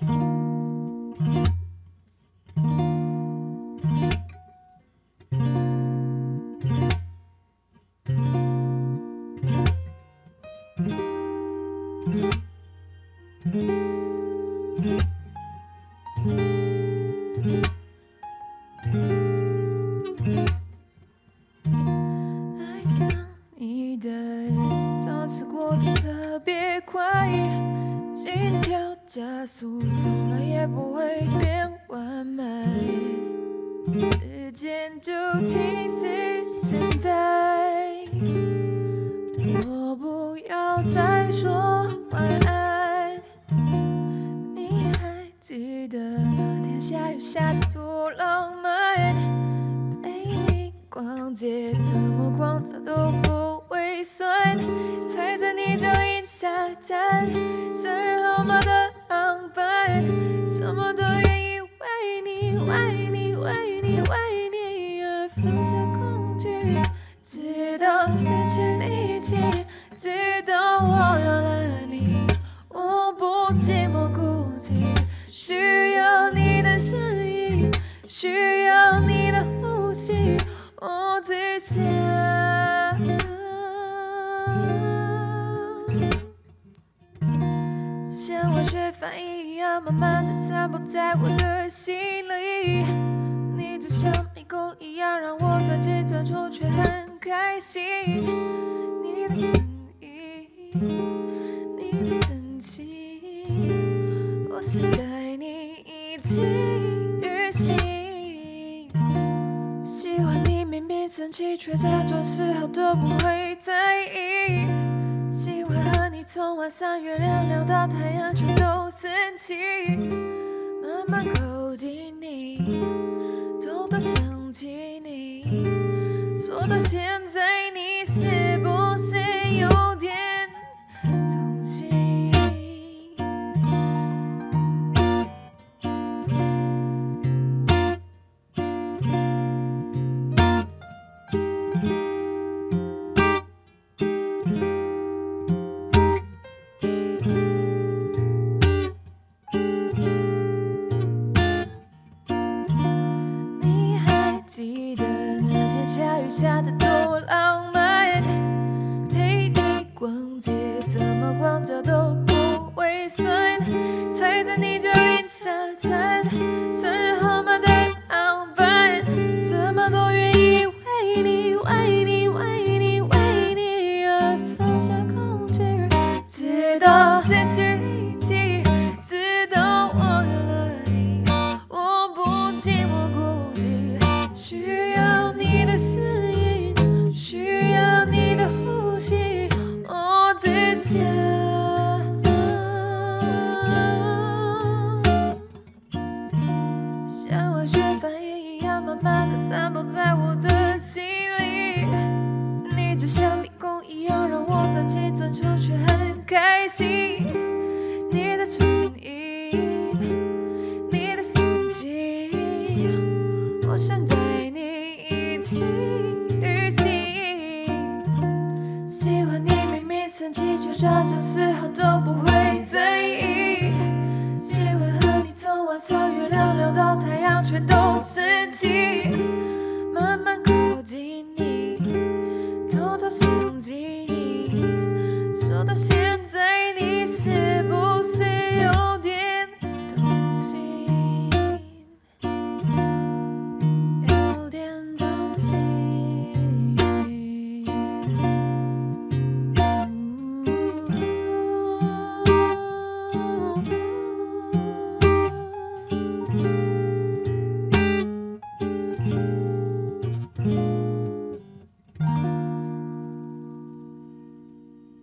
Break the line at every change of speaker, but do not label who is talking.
爱上你的日子总是过得特别快，加速，从来也不会变完美。时间就停止现在，我不要再说晚安。你还记得那天下雨下多浪漫？陪你逛街，怎么逛着都不会酸。踩在你脚印下站，生日号码的爱你，为你，为你而放下恐惧，直到失去力气，直到我有了你，我不寂寞孤寂，需要你的声音，需要你的呼吸，我只想。慢慢的散布在我的心里。你就像迷宫一样，让我钻进钻出，却很开心。你的存疑，你的生气，我想带你一起旅行。喜欢你明明生气，却假装丝毫都不会在意。喜欢和你从晚上月亮聊到太阳，全都生气。慢慢靠近你，偷偷想起你。说到现浪漫陪你逛街怎么逛脚都不会酸？踩在你脚印沙滩像我学反应一样，慢慢地散播在我的心里。你就像迷宫一样，让我钻进转出却很开心。你的唇印，你的心阱，我想带你一起。假装丝毫。